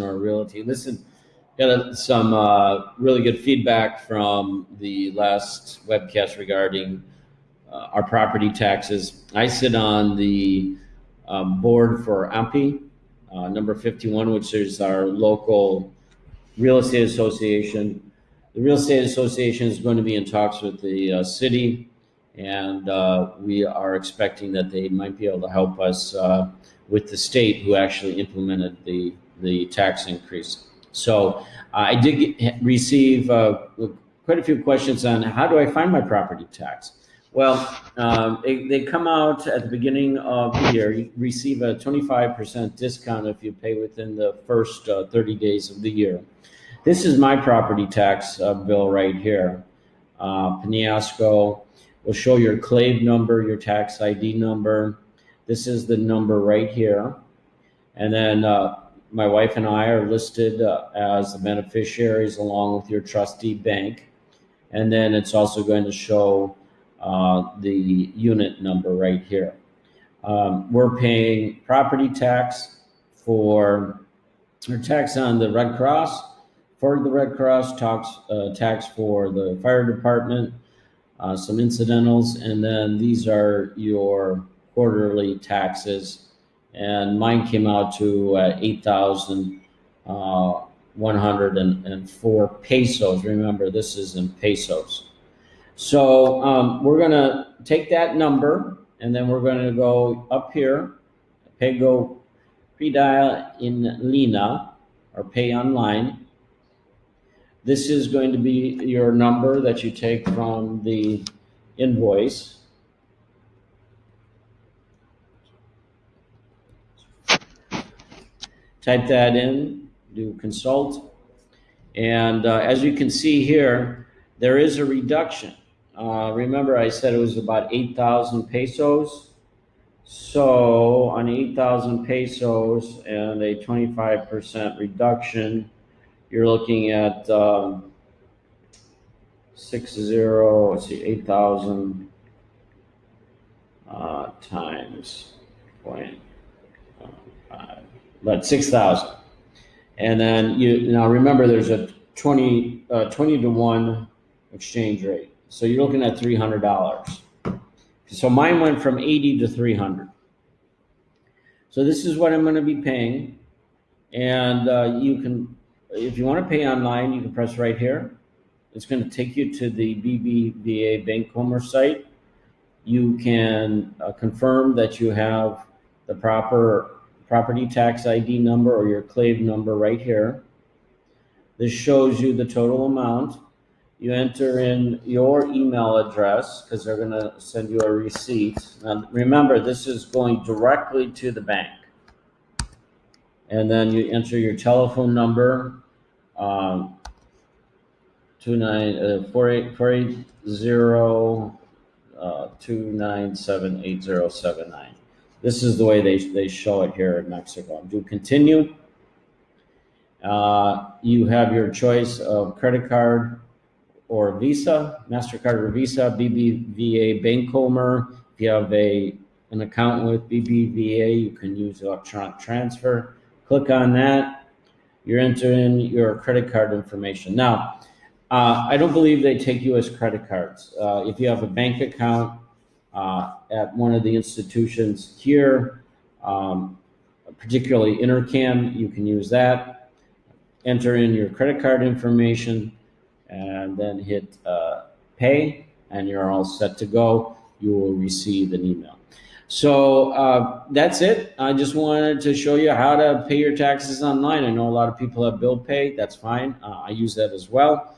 or realty. Listen, got some uh, really good feedback from the last webcast regarding uh, our property taxes. I sit on the um, board for AMPI, uh, number 51, which is our local real estate association. The real estate association is going to be in talks with the uh, city, and uh, we are expecting that they might be able to help us uh, with the state who actually implemented the the tax increase. So uh, I did get, receive uh, quite a few questions on how do I find my property tax. Well, um, they, they come out at the beginning of the year. You receive a 25% discount if you pay within the first uh, 30 days of the year. This is my property tax uh, bill right here. Uh, will show your clave number, your tax ID number. This is the number right here. And then uh, my wife and I are listed uh, as the beneficiaries along with your trustee bank. And then it's also going to show uh, the unit number right here. Um, we're paying property tax for, or tax on the Red Cross, for the Red Cross, tax, uh, tax for the fire department, uh, some incidentals, and then these are your quarterly taxes and mine came out to uh, 8,104 uh, pesos. Remember, this is in pesos. So um, we're going to take that number and then we're going to go up here, Pago Predial in Lina or pay online. This is going to be your number that you take from the invoice. Type that in, do consult. And uh, as you can see here, there is a reduction. Uh, remember I said it was about 8,000 pesos. So on 8,000 pesos and a 25% reduction, you're looking at um, six zero, let's see, 8,000 uh, times point five but 6,000. And then you now remember there's a 20, uh, 20 to 1 exchange rate. So you're looking at $300. So mine went from 80 to 300. So this is what I'm going to be paying. And uh, you can, if you want to pay online, you can press right here. It's going to take you to the BBVA Bancomer site. You can uh, confirm that you have the proper property tax ID number or your clave number right here. This shows you the total amount. You enter in your email address because they're going to send you a receipt. Now, remember, this is going directly to the bank. And then you enter your telephone number, um, two uh, uh, two nine seven eight zero seven nine. This is the way they, they show it here in Mexico. Do continue. Uh, you have your choice of credit card or Visa, MasterCard or Visa, BBVA Bancomer. If you have a, an account with BBVA, you can use electronic transfer. Click on that. You're entering your credit card information. Now, uh, I don't believe they take U.S. credit cards. Uh, if you have a bank account, uh, at one of the institutions here, um, particularly Intercam, you can use that. Enter in your credit card information and then hit uh, pay and you're all set to go. You will receive an email. So uh, that's it. I just wanted to show you how to pay your taxes online. I know a lot of people have bill pay. That's fine. Uh, I use that as well.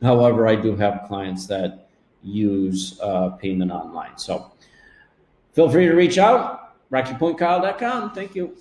However, I do have clients that use uh, payment online. So feel free to reach out, rockypointkyle.com. Thank you.